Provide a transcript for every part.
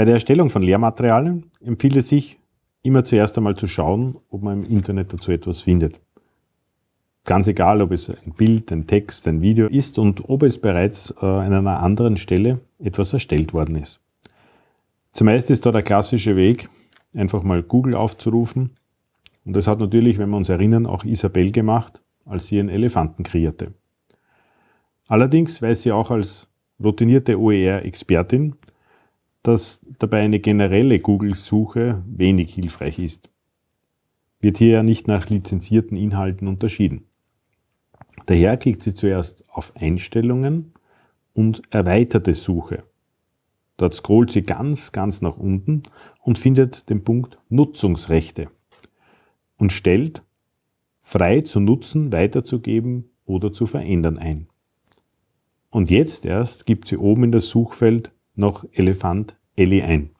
Bei der Erstellung von Lehrmaterialien empfiehlt es sich, immer zuerst einmal zu schauen, ob man im Internet dazu etwas findet. Ganz egal, ob es ein Bild, ein Text, ein Video ist und ob es bereits äh, an einer anderen Stelle etwas erstellt worden ist. Zumeist ist da der klassische Weg, einfach mal Google aufzurufen. Und das hat natürlich, wenn wir uns erinnern, auch Isabel gemacht, als sie einen Elefanten kreierte. Allerdings weiß sie auch als routinierte OER-Expertin, dass dabei eine generelle Google-Suche wenig hilfreich ist. Wird hier ja nicht nach lizenzierten Inhalten unterschieden. Daher klickt sie zuerst auf Einstellungen und erweiterte Suche. Dort scrollt sie ganz, ganz nach unten und findet den Punkt Nutzungsrechte und stellt frei zu nutzen, weiterzugeben oder zu verändern ein. Und jetzt erst gibt sie oben in das Suchfeld noch Elefant Elli ein.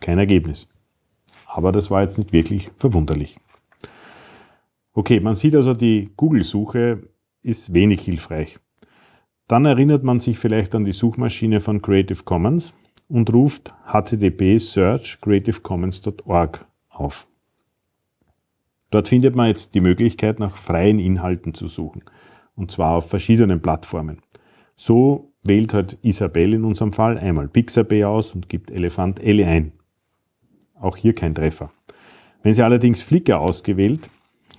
Kein Ergebnis. Aber das war jetzt nicht wirklich verwunderlich. Okay, man sieht also, die Google-Suche ist wenig hilfreich. Dann erinnert man sich vielleicht an die Suchmaschine von Creative Commons und ruft http search creativecommons.org auf. Dort findet man jetzt die Möglichkeit, nach freien Inhalten zu suchen, und zwar auf verschiedenen Plattformen. So wählt halt Isabel in unserem Fall einmal Pixabay aus und gibt Elefant Ellie ein. Auch hier kein Treffer. Wenn sie allerdings Flickr ausgewählt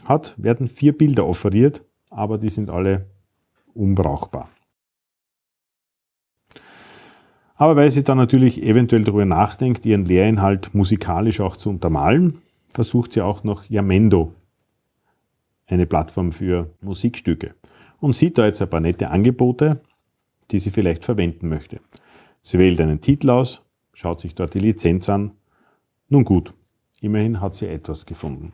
hat, werden vier Bilder offeriert, aber die sind alle unbrauchbar. Aber weil sie dann natürlich eventuell darüber nachdenkt, ihren Lehrinhalt musikalisch auch zu untermalen, versucht sie auch noch Yamendo, eine Plattform für Musikstücke, und sieht da jetzt ein paar nette Angebote, die sie vielleicht verwenden möchte. Sie wählt einen Titel aus, schaut sich dort die Lizenz an. Nun gut, immerhin hat sie etwas gefunden.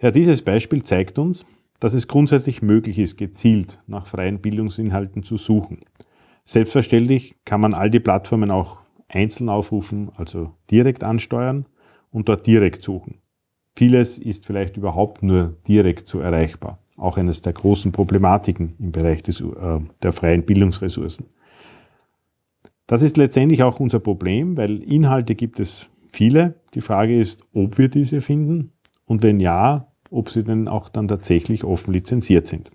Ja, dieses Beispiel zeigt uns, dass es grundsätzlich möglich ist, gezielt nach freien Bildungsinhalten zu suchen. Selbstverständlich kann man all die Plattformen auch einzeln aufrufen, also direkt ansteuern und dort direkt suchen. Vieles ist vielleicht überhaupt nur direkt so erreichbar. Auch eines der großen Problematiken im Bereich des, äh, der freien Bildungsressourcen. Das ist letztendlich auch unser Problem, weil Inhalte gibt es viele. Die Frage ist, ob wir diese finden und wenn ja, ob sie denn auch dann tatsächlich offen lizenziert sind.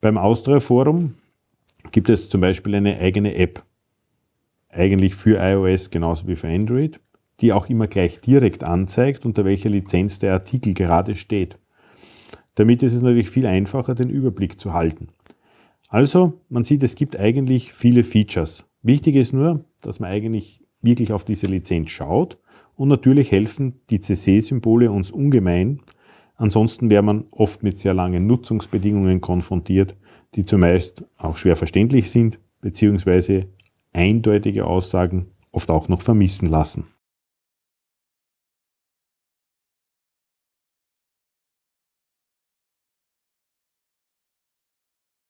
Beim Austria Forum gibt es zum Beispiel eine eigene App, eigentlich für iOS genauso wie für Android, die auch immer gleich direkt anzeigt, unter welcher Lizenz der Artikel gerade steht. Damit ist es natürlich viel einfacher, den Überblick zu halten. Also, man sieht, es gibt eigentlich viele Features. Wichtig ist nur, dass man eigentlich wirklich auf diese Lizenz schaut und natürlich helfen die CC-Symbole uns ungemein. Ansonsten wäre man oft mit sehr langen Nutzungsbedingungen konfrontiert, die zumeist auch schwer verständlich sind, beziehungsweise eindeutige Aussagen oft auch noch vermissen lassen.